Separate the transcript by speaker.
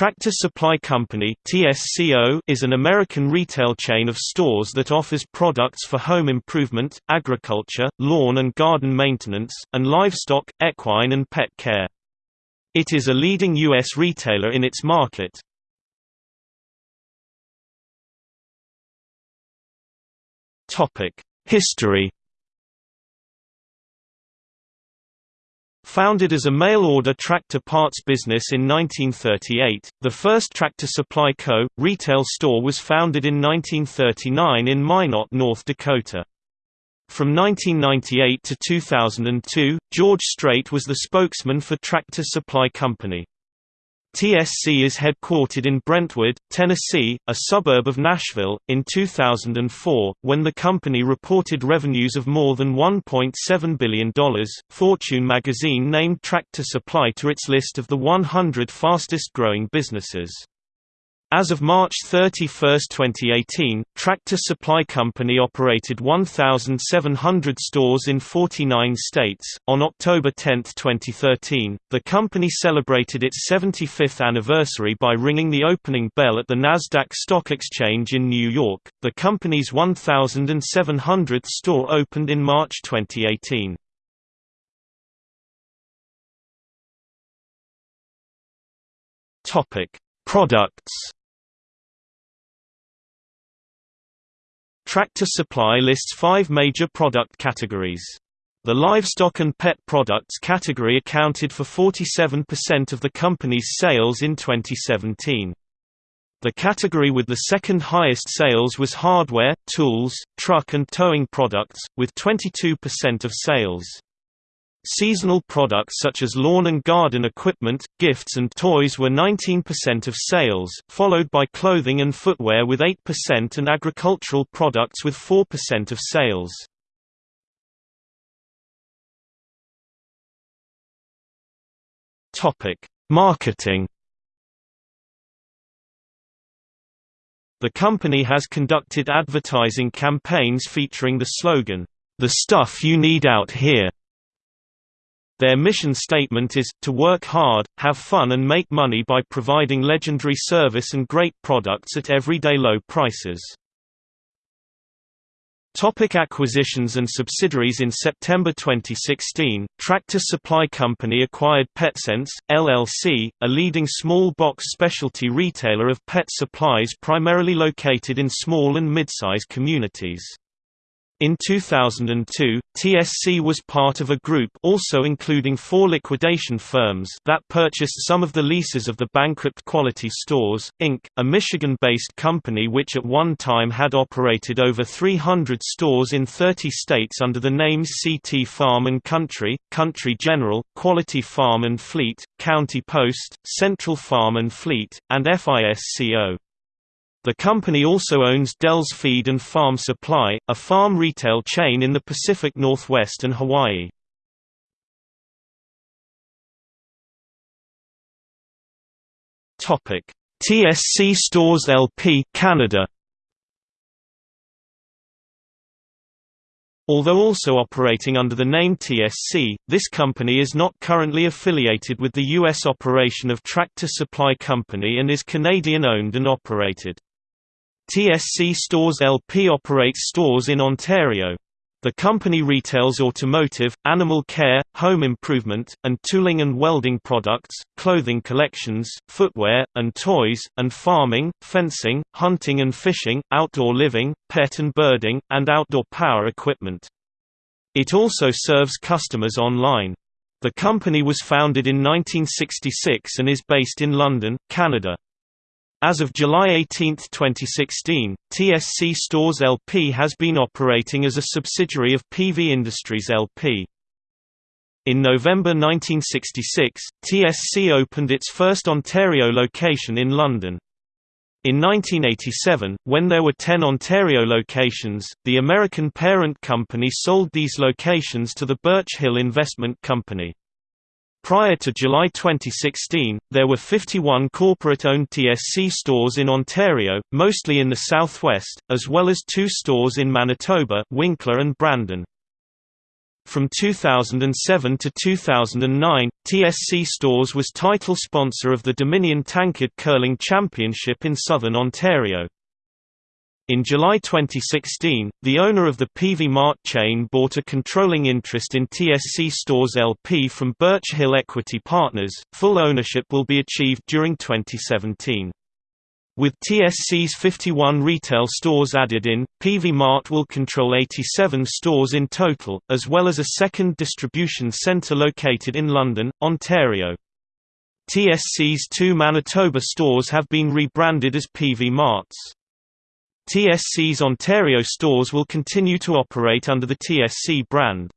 Speaker 1: Tractor Supply Company is an American retail chain of stores that offers products for home improvement, agriculture, lawn and garden maintenance, and livestock, equine and pet care. It is a leading U.S. retailer in its market. History Founded as a mail-order tractor parts business in 1938, the first Tractor Supply Co. retail store was founded in 1939 in Minot, North Dakota. From 1998 to 2002, George Strait was the spokesman for Tractor Supply Company. TSC is headquartered in Brentwood, Tennessee, a suburb of Nashville. In 2004, when the company reported revenues of more than $1.7 billion, Fortune magazine named Tractor Supply to its list of the 100 fastest growing businesses. As of March 31, 2018, Tractor Supply Company operated 1,700 stores in 49 states. On October 10, 2013, the company celebrated its 75th anniversary by ringing the opening bell at the NASDAQ Stock Exchange in New York. The company's 1,700th store opened in March 2018. Topic: Products Tractor Supply lists five major product categories. The livestock and pet products category accounted for 47% of the company's sales in 2017. The category with the second highest sales was hardware, tools, truck and towing products, with 22% of sales. Seasonal products such as lawn and garden equipment, gifts and toys were 19% of sales, followed by clothing and footwear with 8% and agricultural products with 4% of sales. Marketing The company has conducted advertising campaigns featuring the slogan, "The stuff you need out here." Their mission statement is, to work hard, have fun and make money by providing legendary service and great products at everyday low prices. Topic acquisitions and subsidiaries In September 2016, Tractor Supply Company acquired PetSense, LLC, a leading small box specialty retailer of pet supplies primarily located in small and mid-size communities. In 2002, TSC was part of a group also including four liquidation firms that purchased some of the leases of the bankrupt Quality Stores, Inc., a Michigan-based company which at one time had operated over 300 stores in 30 states under the names CT Farm and Country, Country General, Quality Farm and Fleet, County Post, Central Farm and Fleet, and FISCO. The company also owns Del's Feed and Farm Supply, a farm retail chain in the Pacific Northwest and Hawaii. Topic: TSC Stores LP Canada. Although also operating under the name TSC, this company is not currently affiliated with the U.S. operation of Tractor Supply Company and is Canadian-owned and operated. TSC Stores LP operates stores in Ontario. The company retails automotive, animal care, home improvement, and tooling and welding products, clothing collections, footwear, and toys, and farming, fencing, hunting and fishing, outdoor living, pet and birding, and outdoor power equipment. It also serves customers online. The company was founded in 1966 and is based in London, Canada. As of July 18, 2016, TSC Stores LP has been operating as a subsidiary of Peavey Industries LP. In November 1966, TSC opened its first Ontario location in London. In 1987, when there were 10 Ontario locations, the American parent company sold these locations to the Birch Hill Investment Company. Prior to July 2016, there were 51 corporate-owned TSC stores in Ontario, mostly in the southwest, as well as two stores in Manitoba Winkler and Brandon. From 2007 to 2009, TSC Stores was title sponsor of the Dominion Tankard Curling Championship in southern Ontario. In July 2016, the owner of the Peavey Mart chain bought a controlling interest in TSC Stores LP from Birch Hill Equity Partners. Full ownership will be achieved during 2017. With TSC's 51 retail stores added in, Peavey Mart will control 87 stores in total, as well as a second distribution centre located in London, Ontario. TSC's two Manitoba stores have been rebranded as Peavey Marts. TSC's Ontario stores will continue to operate under the TSC brand.